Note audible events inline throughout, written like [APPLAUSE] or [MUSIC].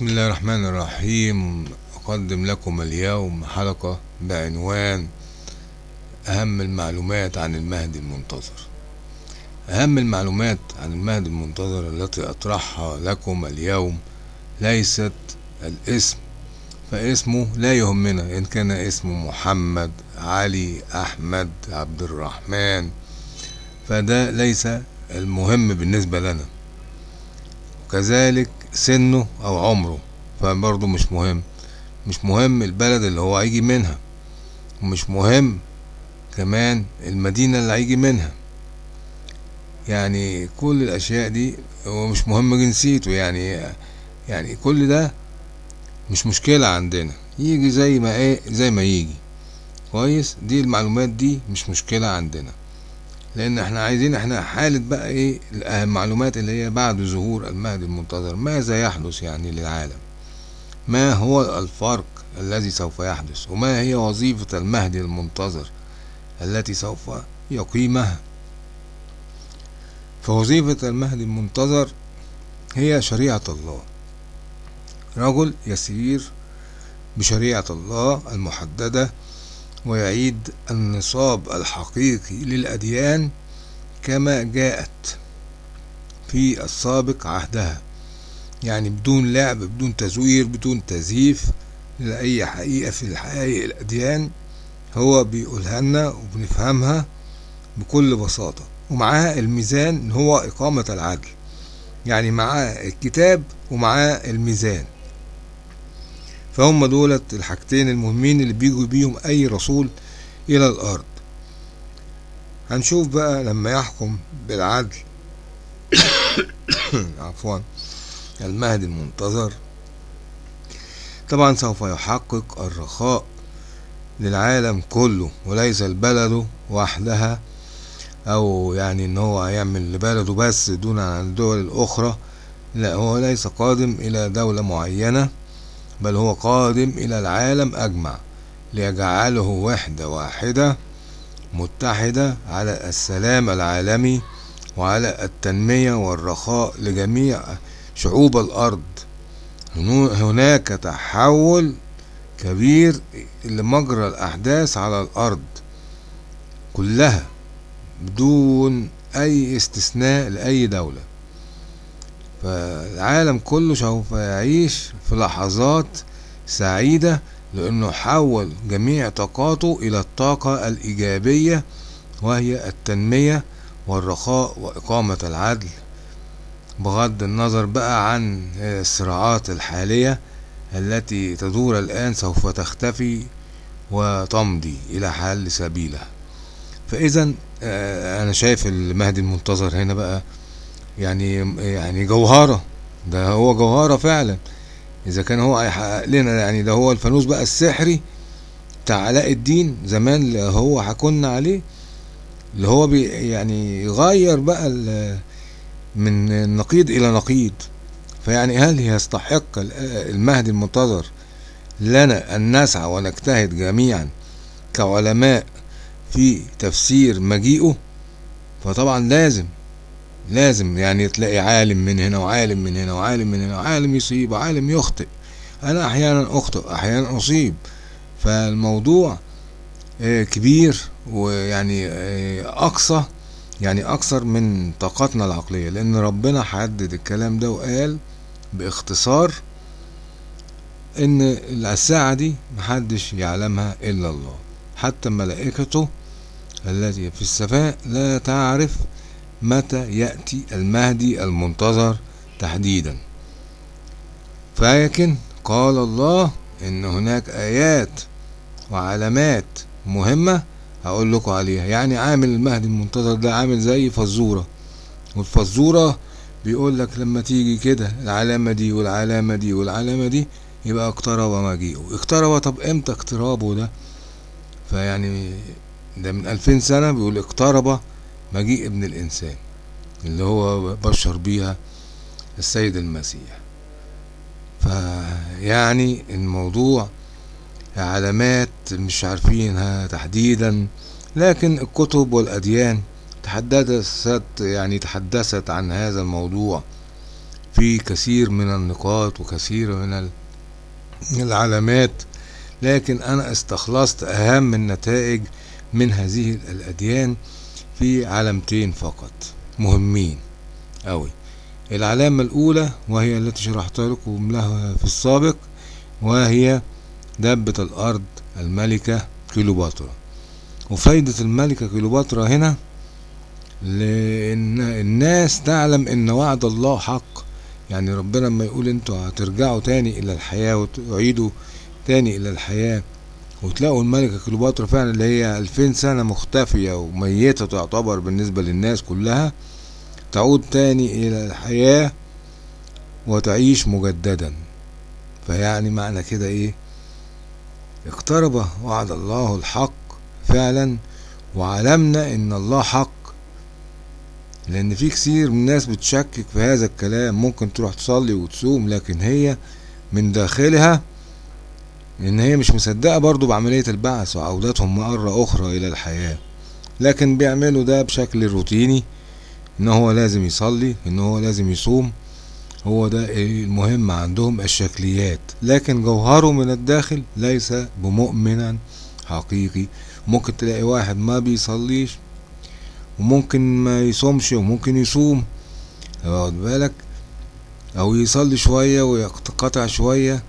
بسم الله الرحمن الرحيم. أقدم لكم اليوم حلقة بعنوان أهم المعلومات عن المهدي المنتظر. أهم المعلومات عن المهدي المنتظر التي أطرحها لكم اليوم ليست الاسم فاسمه لا يهمنا. إن كان اسمه محمد علي أحمد عبد الرحمن فده ليس المهم بالنسبة لنا. وكذلك سنه أو عمره فبرضه مش مهم. مش مهم البلد اللي هو هيجي منها. ومش مهم كمان المدينة اللي هيجي منها. يعني كل الأشياء دي ومش مهم جنسيته. يعني يعني كل ده مش مشكلة عندنا. يجي زي ما إيه زي ما يجي. كويس؟ دي المعلومات دي مش مشكلة عندنا. لأن إحنا عايزين إحنا حالة بقى إيه المعلومات اللي هي بعد ظهور المهدي المنتظر ماذا يحدث يعني للعالم؟ ما هو الفرق الذي سوف يحدث؟ وما هي وظيفة المهدي المنتظر التي سوف يقيمها؟ فوظيفة المهدي المنتظر هي شريعة الله. رجل يسير بشريعة الله المحددة ويعيد النصاب الحقيقي للأديان كما جاءت في السابق عهدها. يعني بدون لعب بدون تزوير بدون تزييف لأي حقيقة في الحقائق الأديان هو بيقولها لنا وبنفهمها بكل بساطة. ومعاها الميزان هو إقامة العدل. يعني معاه الكتاب ومعاه الميزان. فهم دولت الحاجتين المهمين اللي بيجوا بيهم أي رسول إلى الأرض. هنشوف بقى لما يحكم بالعدل. [COUGHS] عفوا. المهدي المنتظر. طبعا سوف يحقق الرخاء للعالم كله وليس البلد وحدها أو يعني إن هو هيعمل لبلده بس دون عن الدول الأخرى. لا هو ليس قادم إلى دولة معينة. بل هو قادم إلى العالم أجمع ليجعله وحدة واحدة متحدة على السلام العالمي وعلى التنمية والرخاء لجميع شعوب الأرض. هناك تحول كبير لمجرى الأحداث على الأرض كلها بدون أي استثناء لأي دولة. فالعالم كله سوف يعيش في لحظات سعيدة لأنه حول جميع طاقاته إلى الطاقة الإيجابية وهي التنمية والرخاء وإقامة العدل. بغض النظر بقى عن الصراعات الحالية التي تدور الآن سوف تختفي وتمضي إلى حل سبيلها. فإذا أنا شايف المهدي المنتظر هنا بقى يعني يعني جوهرة. ده هو جوهرة فعلا. إذا كان هو هيحقق لنا يعني ده هو الفانوس بقى السحري بتاع علاء الدين زمان اللي هو حكونا عليه اللي هو بي يعني يغير بقى من نقيض إلى نقيض. فيعني هل يستحق المهدي المنتظر لنا أن نسعى ونجتهد جميعا كعلماء في تفسير مجيئه؟ فطبعا لازم. لازم يعني تلاقي عالم من هنا وعالم من هنا وعالم من هنا وعالم يصيب وعالم يخطئ. أنا أحيانا أخطئ أحيانا أصيب. فالموضوع كبير ويعني أقصى يعني أكثر من طاقتنا العقلية. لأن ربنا حدد الكلام ده وقال باختصار إن الساعة دي محدش يعلمها إلا الله. حتى ملائكته التي في السماء لا تعرف متى يأتي المهدي المنتظر تحديدا؟ فلكن قال الله إن هناك آيات وعلامات مهمة هقول لكم عليها. يعني عامل المهدي المنتظر ده عامل زي فزورة. والفزورة بيقول لك لما تيجي كده العلامة دي والعلامة دي والعلامة دي يبقى اقترب مجيئه اقترب طب إمتى اقترابه ده؟ فيعني ده من ألفين سنة بيقول اقترب مجيء ابن الإنسان اللي هو بشر بيها السيد المسيح. فيعني الموضوع علامات مش عارفينها تحديدا لكن الكتب والأديان تحدثت يعني تحدثت عن هذا الموضوع في كثير من النقاط وكثير من العلامات لكن أنا استخلصت أهم النتائج من هذه الأديان في علامتين فقط. مهمين أوي. العلامة الأولى وهي التي شرحت لكم لها في السابق وهي دبة الأرض الملكة كيلوباترا وفايدة الملكة كيلوباترا هنا لأن الناس تعلم إن وعد الله حق. يعني ربنا لما يقول أنتوا هترجعوا تاني إلى الحياة وتعيدوا تاني إلى الحياة وتلاقوا الملكة كليوباترا فعلا اللي هي ألفين سنة مختفية وميتة تعتبر بالنسبة للناس كلها تعود تاني إلى الحياة وتعيش مجددا. فيعني معنى كده إيه؟ اقترب وعد الله الحق فعلا وعلمنا إن الله حق. لأن في كثير من الناس بتشكك في هذا الكلام ممكن تروح تصلي وتصوم لكن هي من داخلها ان هي مش مصدقة برضو بعملية البعث وعودتهم مرة أخرى إلى الحياة. لكن بيعملوا ده بشكل روتيني إن هو لازم يصلي إن هو لازم يصوم. هو ده المهم عندهم الشكليات. لكن جوهره من الداخل ليس بمؤمنا حقيقي. ممكن تلاقي واحد ما بيصليش وممكن ما يصومش وممكن يصوم. واخد بالك؟ أو يصلي شوية ويقطع شوية.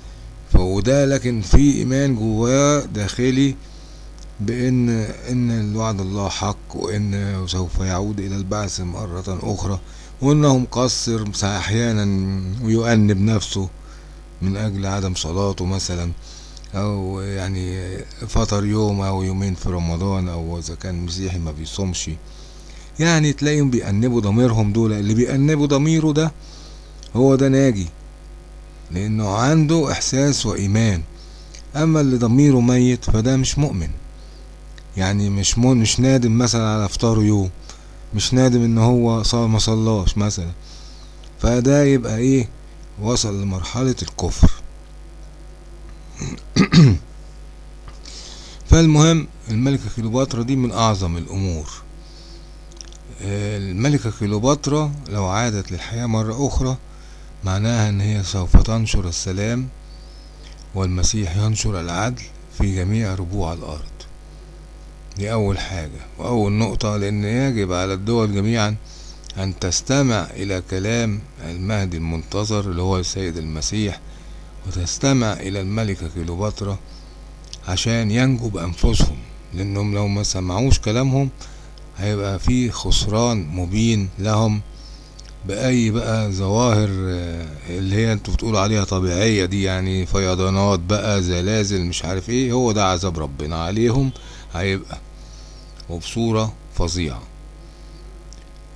فوده لكن في إيمان جواه داخلي بإن إن الوعد الله حق وإن سوف يعود إلى البعث مرة أخرى وانه مقصر أحيانا ويؤنب نفسه من أجل عدم صلاته مثلا أو يعني فطر يوم أو يومين في رمضان أو إذا كان مسيحي ما بيصومش. يعني تلاقيهم بيأنبوا ضميرهم دول اللي بيأنبوا ضميره ده هو ده ناجي. لأنه عنده إحساس وإيمان. أما اللي ضميره ميت فده مش مؤمن. يعني مش مو مش نادم مثلا على إفطاره يوم. مش نادم إن هو صار ما صلاش مثلا. فده يبقى إيه؟ وصل لمرحلة الكفر. [CLEARS THROAT] فالمهم الملكة كليوباترا دي من أعظم الأمور. الملكة كليوباترا لو عادت للحياة مرة أخرى معناها إن هي سوف تنشر السلام والمسيح ينشر العدل في جميع ربوع الأرض. دي أول حاجة. وأول نقطة لأن يجب على الدول جميعا أن تستمع إلى كلام المهدي المنتظر اللي هو السيد المسيح وتستمع إلى الملكة كليوباترا عشان ينجوا بانفسهم لأنهم لو ما سمعوش كلامهم هيبقى في خسران مبين لهم بأي بقى ظواهر اللي هي أنتوا بتقولوا عليها طبيعية دي يعني فيضانات بقى زلازل مش عارف إيه هو ده عذاب ربنا عليهم هيبقى وبصورة فظيعة.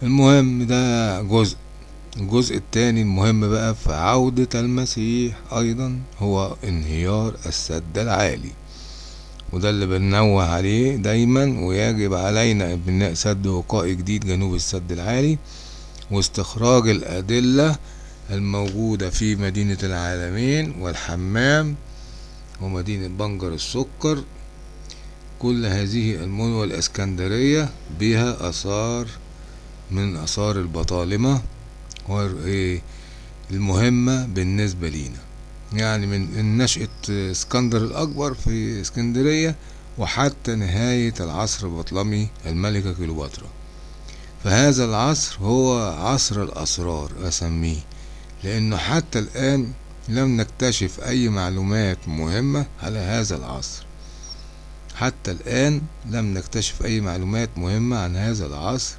المهم ده جزء. الجزء التاني المهم بقى في عودة المسيح أيضا هو انهيار السد العالي. وده اللي بننوه عليه دايما ويجب علينا بناء سد وقائي جديد جنوب السد العالي. واستخراج الأدلة الموجودة في مدينة العالمين والحمام ومدينة بنجر السكر. كل هذه المدن والإسكندرية بها آثار من آثار البطالمة المهمة بالنسبة لينا. يعني من نشأة اسكندر الأكبر في اسكندرية وحتى نهاية العصر البطلمي الملكة كليوباترا. فهذا العصر هو عصر الأسرار أسميه لأنه حتى الآن لم نكتشف أي معلومات مهمة على هذا العصر. حتى الآن لم نكتشف أي معلومات مهمة عن هذا العصر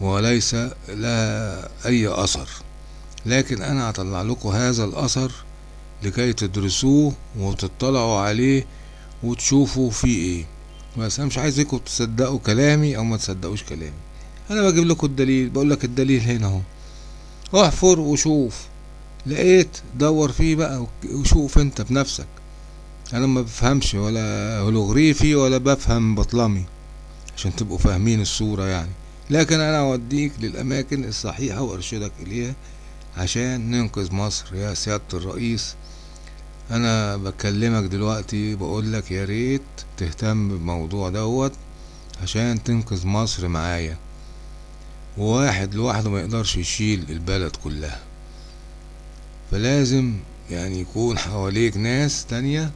وليس لها أي أثر. لكن أنا هطلع لكم هذا الأثر لكي تدرسوه وتطلعوا عليه وتشوفوا فيه إيه. بس أنا مش عايزكم تصدقوا كلامي أو ما تصدقوش كلامي. أنا بجيب لكم الدليل بقول لك الدليل هنا أهو. احفر وشوف. لقيت دور فيه بقى وشوف أنت بنفسك. أنا ما بفهمش ولا هولوغريفي ولا بفهم بطلمي عشان تبقوا فاهمين الصورة يعني. لكن أنا أوديك للأماكن الصحيحة وأرشدك إليها عشان ننقذ مصر. يا سيادة الرئيس أنا بكلمك دلوقتي بقولك يا ريت تهتم بالموضوع دوت عشان تنقذ مصر معايا. وواحد لوحده ما يقدرش يشيل البلد كلها. فلازم يعني يكون حواليك ناس تانية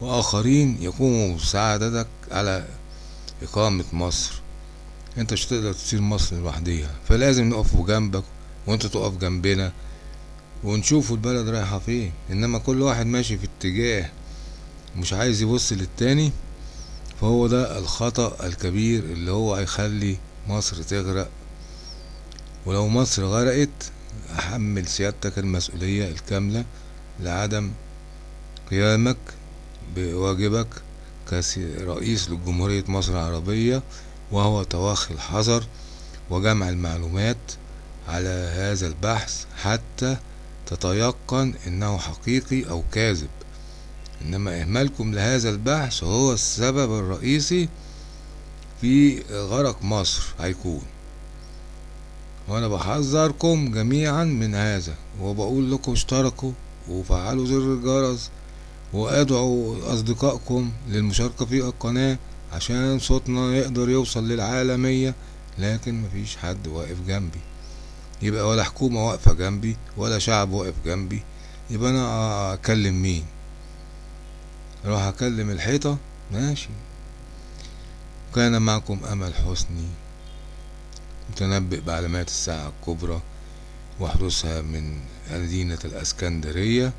وآخرين يقوموا بمساعدتك على إقامة مصر. أنت مش هتقدر تسير مصر لوحديها. فلازم نقف جنبك وأنت تقف جنبنا. ونشوف البلد رايحة فين. إنما كل واحد ماشي في اتجاه مش عايز يبص للتاني فهو ده الخطأ الكبير اللي هو هيخلي مصر تغرق. ولو مصر غرقت أحمل سيادتك المسؤولية الكاملة لعدم قيامك بواجبك كرئيس لجمهورية مصر العربية وهو توخي الحذر وجمع المعلومات على هذا البحث حتى تتيقن إنه حقيقي أو كاذب. إنما إهمالكم لهذا البحث هو السبب الرئيسي في غرق مصر هيكون. وأنا بحذركم جميعا من هذا وبقول لكم اشتركوا وفعلوا زر الجرس وأدعوا أصدقائكم للمشاركة في القناة عشان صوتنا يقدر يوصل للعالمية لكن مفيش حد واقف جنبي. يبقى ولا حكومة واقفة جنبي ولا شعب واقف جنبي. يبقى أنا أكلم مين؟ أروح أكلم الحيطة؟ ماشي. كان معكم أمل حسني متنبئ بعلامات الساعة الكبرى وحدوثها من مدينة الإسكندرية.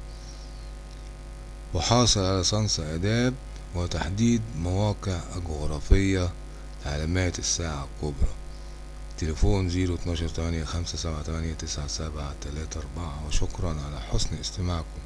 وحاصل على صنص آداب وتحديد مواقع الجغرافية لعلامات الساعة الكبرى. تليفون زيرو اتناشر تمانية خمسة سبعة تمانية تسعة سبعة تلاتة أربعة. وشكرا على حسن استماعكم.